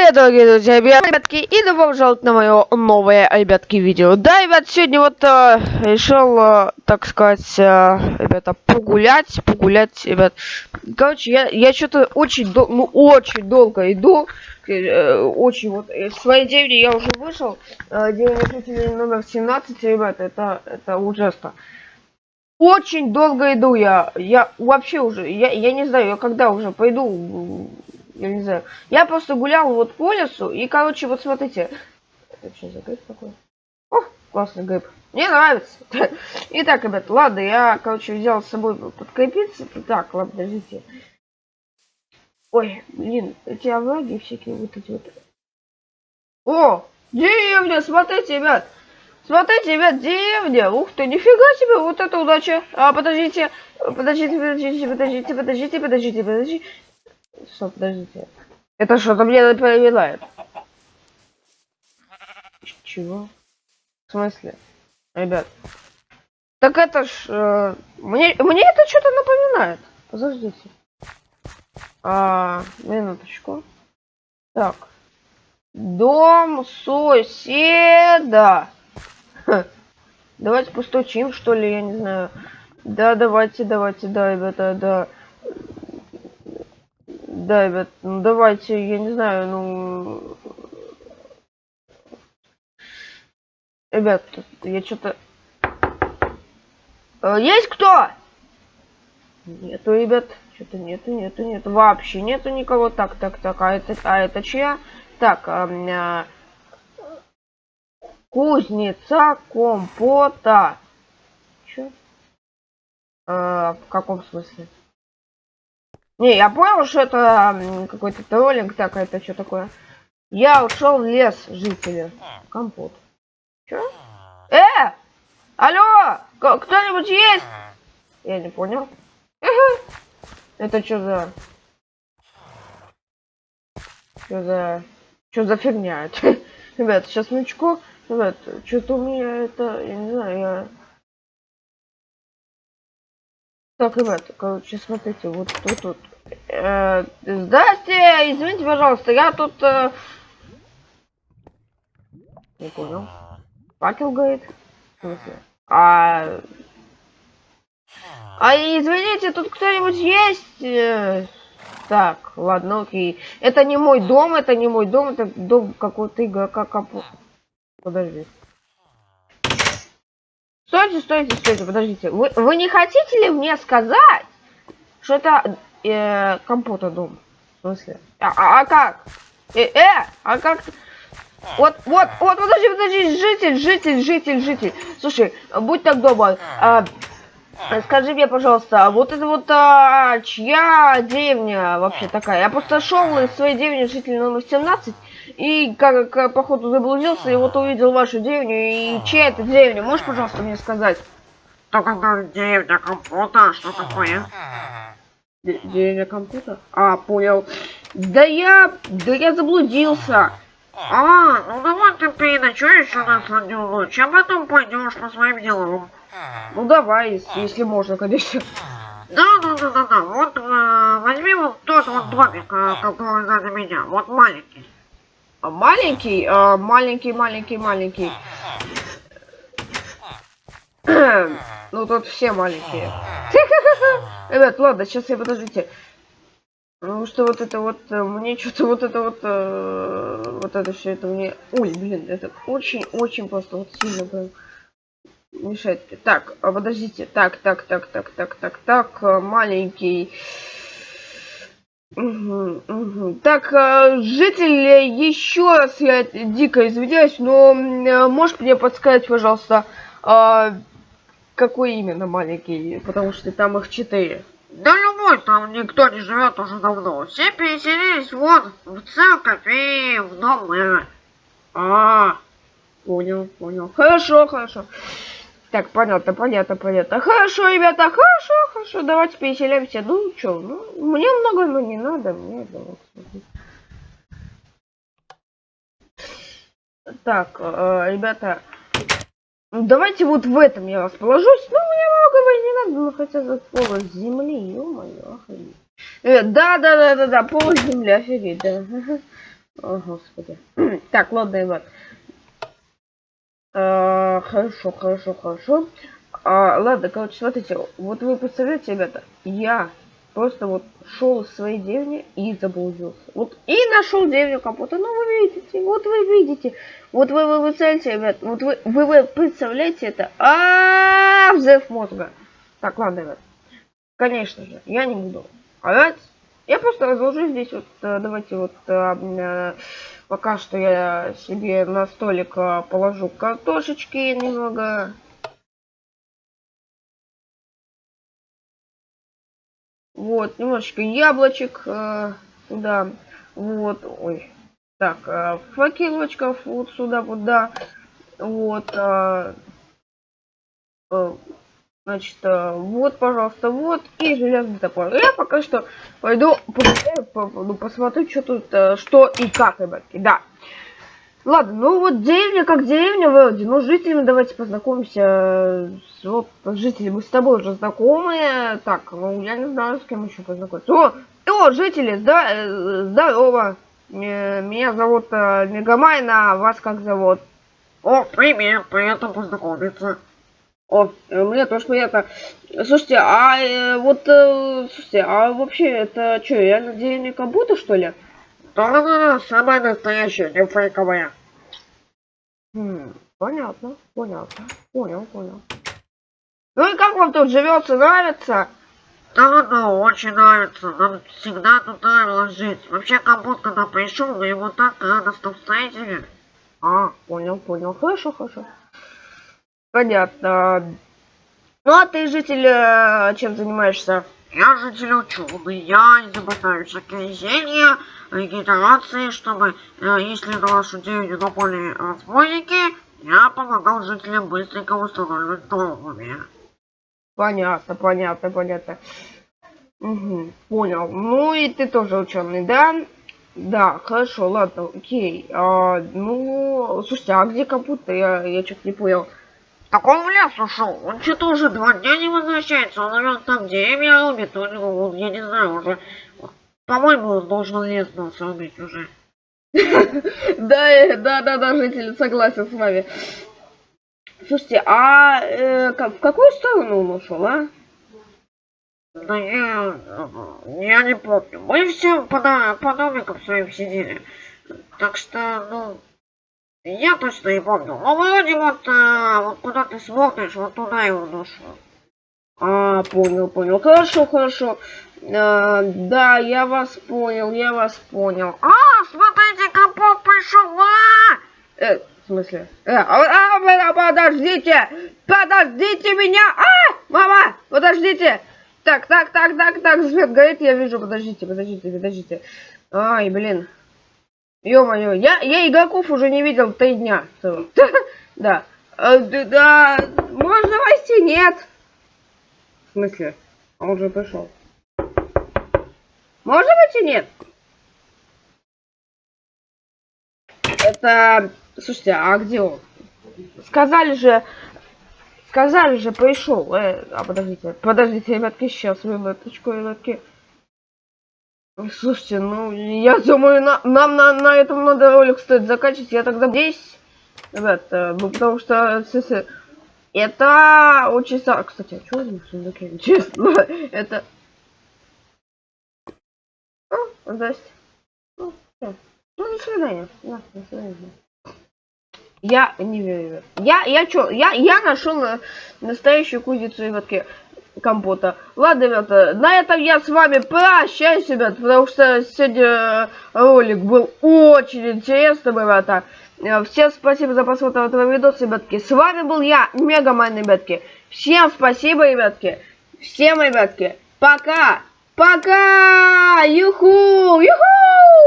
привет, дорогие друзья, ребятки, и добро пожаловать на мое новое, ребятки, видео. Да, ребят, сегодня вот э, решил, э, так сказать, э, ребята, погулять, погулять, ребят. Короче, я, я что-то очень, дол ну, очень долго иду, э, очень вот, из своей деревни я уже вышел, э, деревня жителей номер 17, ребят, это, это ужасно. Очень долго иду я, я вообще уже, я, я не знаю, я когда уже пойду я не знаю. Я просто гулял вот по лесу, и, короче, вот смотрите. Это что за гриб такой? О, классный гриб. Мне нравится. Итак, ребят, ладно, я, короче, взял с собой подкрепиться. Так, ладно, подождите. Ой, блин, эти овраги всякие вот эти вот. О, деревня, смотрите, ребят. Смотрите, ребят, деревня. Ух ты, нифига себе, вот это удача. А, подождите, подождите, подождите, подождите, подождите, подождите, подождите. Стоп, подождите. Это что-то мне напоминает. Чего? В смысле? Ребят. Так это ж... Э, мне, мне это что-то напоминает. Подождите. А, минуточку. Так. Дом соседа. Давайте постучим, что ли, я не знаю. Да, давайте, давайте, да, ребята, да. Да, ребят, ну давайте, я не знаю, ну... Ребят, я что-то... Э, есть кто? Нету, ребят. Что-то нету, нету, нету. Вообще нету никого. Так, так, так. А это, а это чья? Так, а, а... Кузнеца компота. Чё? А, в каком смысле? Не, я понял, что это какой-то троллинг, так, это что такое? Я ушел в лес, жители. Компот. Че? Э! Алло! Кто-нибудь есть? Я не понял. Это что за... Что за... Что за фигня? Ребят, сейчас минуточку. Ребят, что-то у меня это... Я не знаю, я... Так, ребят, короче, смотрите, вот тут вот. Э, здрасте, извините, пожалуйста, я тут... Э... Не понял. Факел говорит. В смысле? А... А извините, тут кто-нибудь есть? Э, так, ладно, окей. Это не мой дом, это не мой дом, это дом какого-то игрока капу. Подожди. Стойте, стойте, стойте, подождите. Вы, вы не хотите ли мне сказать, что это э, компота дом? В смысле? А, а, а как? Э, э, а как? Вот, вот, вот, подожди, подожди, житель, житель, житель, житель. Слушай, будь так добр. А, скажи мне, пожалуйста, вот это вот а, чья деревня вообще такая? Я просто шел из своей деревни житель номер 17 и как, как походу заблудился, и вот увидел вашу деревню, и чья это деревня? Можешь, пожалуйста, мне сказать? Это деревня компота, что такое? Деревня компота? А, понял. Да я, да я заблудился. А, ну давай ты переночуешь у нас одну ночь, а потом пойдешь по своим делам. Ну давай, если можно, конечно. Да, да, да, да, да. Вот э, возьми вот тот вот домик, э, который сзади меня, вот маленький. А маленький, а, маленький, маленький, маленький. ну тут все маленькие. Ребят, ладно, сейчас я подождите. Потому что вот это вот, э, мне что-то вот это вот, э, вот это все это мне... Ой, блин, это очень-очень просто вот сильно прям мешает. Так, а подождите. Так, так, так, так, так, так, так, маленький... Угу, угу. Так, э, жители, еще раз я дико извиняюсь, но э, можешь мне подсказать, пожалуйста, э, какой именно маленький, потому что там их четыре. Да любой, там никто не живет уже давно. Все переселились вот в церковь и в дом мэра. А, понял, понял. Хорошо, хорошо. Так, понятно, понятно, понятно. Хорошо, ребята, хорошо, хорошо. Давайте переселяемся. Ну, что, ну, мне много, но не надо. Мне вот. Так, э, ребята, давайте вот в этом я расположусь. Ну, мне многого не надо, но хотя бы пол земли, ё-моё, охренеть. Э, да, да, да, да, да, пол земли, офигеть, да. О, господи. Так, ладно, ребят. А, хорошо, хорошо, хорошо. А, ладно, короче, смотрите, вот вы представляете, ребята, я просто вот шел из своей деревни и заблудился. Вот и нашел деревню капота. Ну вы видите, вот вы видите. Вот вы, вы, вы представляете, ребят, вот вы, вы, вы представляете это. А, взрыв мозга. Так, ладно, ребят. Конечно же, я не буду орать. Я просто разложу здесь вот, э, давайте вот э, э, пока что я себе на столик положу картошечки немного. Вот, немножечко яблочек э, сюда. Вот, ой. Так, э, факелочков вот сюда, вот, да. Вот. Э, э, значит, э, вот, пожалуйста, вот. И железный топор. Я пока что пойду погуляю, по- ну, посмотрю, что тут, э, что и как, ребятки. Да. Ладно, ну вот деревня как деревня вроде. Ну, с жителями давайте познакомимся. э, С, вот, жители, мы с тобой уже знакомые. Так, ну, я не знаю, с кем еще познакомиться. О, о, жители, да, э, здорово. Э, Меня зовут э, Мегамайн, а вас как зовут? О, привет, приятно познакомиться. О, мне тоже приятно. Слушайте, а э, вот, э, слушайте, а вообще это что, реально деревня как будто, что ли? Да-да-да, самая настоящая, не фейковая. Хм, понятно, понятно, понял, понял. Ну и как вам тут живется, нравится? Да-да, очень нравится. Нам всегда тут нравилось жить. Вообще, как будто когда пришел, мы его так радостно встретили. А, понял, понял, хорошо, хорошо. Понятно. Ну а ты, житель, э, чем занимаешься? Я житель ученый, я изобретаю всякие зелья, регенерации, чтобы, э, если на вашу деревню напали разбойники, я помогал жителям быстренько восстанавливать здоровье. Понятно, понятно, понятно. Угу, понял. Ну и ты тоже ученый, да? Да, хорошо, ладно, окей. А, ну, слушайте, а где капута? Я, я что-то не понял. Так он в лес ушел, он что-то уже два дня не возвращается, он, наверное, там деревья рубит, у него, он, я не знаю, уже, по-моему, он должен лес нас рубить уже. Да, да, да, да, житель, согласен с вами. Слушайте, а э, в какую сторону он ушел, а? Да я, я не помню, мы все по, по домикам своим сидели, так что, ну, я точно не помню, но вроде вот, э, вот куда ты смотришь, вот туда его ушел. А, понял, понял. Хорошо, хорошо. А, да, я вас понял, я вас понял. А, А, смотрите, капот пришел, а! э, в смысле? Э, а, а, а, подождите! Подождите меня! А, мама, подождите! Так, так, так, так, так, свет горит, я вижу. Подождите, подождите, подождите. Ай, блин. Ё-моё, я, я игроков уже не видел три дня. Да. Э, Да, можно войти? Нет. В смысле? Он уже пришел. Можно войти? Нет. Это... Слушайте, а где он? Сказали же... Сказали же, пришел. Э, а подождите, подождите, ребятки, сейчас минуточку, ребятки. Слушайте, ну, я думаю, на- нам на, на этом надо ролик стоит заканчивать. Я тогда здесь, ребят, э, ну, потому что, это очень... са- Кстати, а что в сундуке? Честно, это... А, здрасте. Ну. Ну, до свидания. Да, до свидания. Я не верю. Я, я чё, я, я нашел на- настоящую кузницу ребятки компота. Ладно, ребята, на этом я с вами прощаюсь, ребят, потому что сегодня э, ролик был очень интересным, ребята. Э, Всем спасибо за просмотр этого видоса, ребятки. С вами был я, Мегамайн, ребятки. Всем спасибо, ребятки. Всем, ребятки, пока. Пока! Юху! Юху!